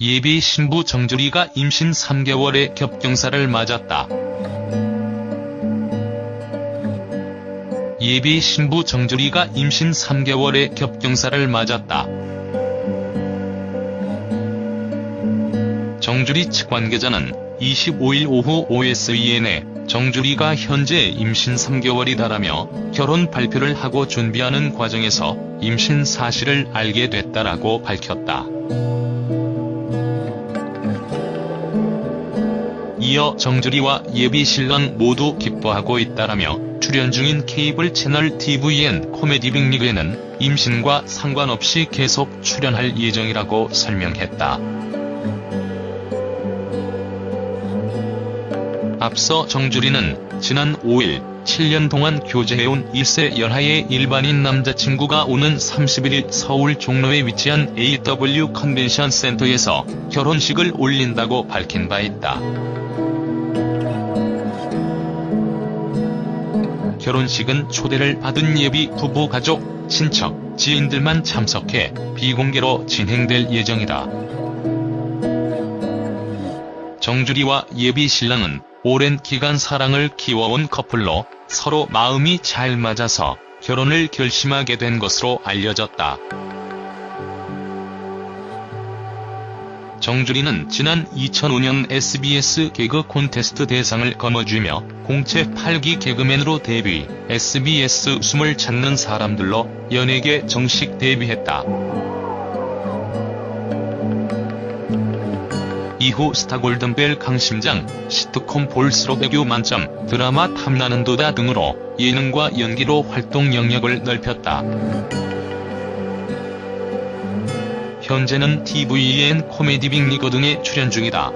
예비 신부 정주리가 임신 3개월의 겹경사를 맞았다. 예비 신부 정주리가 임신 3개월의 겹경사를 맞았다. 정주리 측 관계자는 25일 오후 OSEN에 정주리가 현재 임신 3개월이다라며 결혼 발표를 하고 준비하는 과정에서 임신 사실을 알게 됐다라고 밝혔다. 이어 정주리와 예비 신랑 모두 기뻐하고 있다라며 출연 중인 케이블 채널 TVN 코미디 빅리그에는 임신과 상관없이 계속 출연할 예정이라고 설명했다. 앞서 정주리는 지난 5일 7년 동안 교제해온 1세 연하의 일반인 남자친구가 오는 31일 서울 종로에 위치한 AW 컨벤션 센터에서 결혼식을 올린다고 밝힌 바 있다. 결혼식은 초대를 받은 예비 부부 가족, 친척, 지인들만 참석해 비공개로 진행될 예정이다. 정주리와 예비 신랑은 오랜 기간 사랑을 키워온 커플로 서로 마음이 잘 맞아서 결혼을 결심하게 된 것으로 알려졌다. 정주리는 지난 2005년 SBS 개그 콘테스트 대상을 거머쥐며 공채 8기 개그맨으로 데뷔, SBS 숨을 찾는 사람들로 연예계 정식 데뷔했다. 이후 스타골든벨 강심장, 시트콤 볼스로 애교 만점, 드라마 탐나는 도다 등으로 예능과 연기로 활동 영역을 넓혔다. 현재는 TVN 코미디 빅리거 등에 출연 중이다.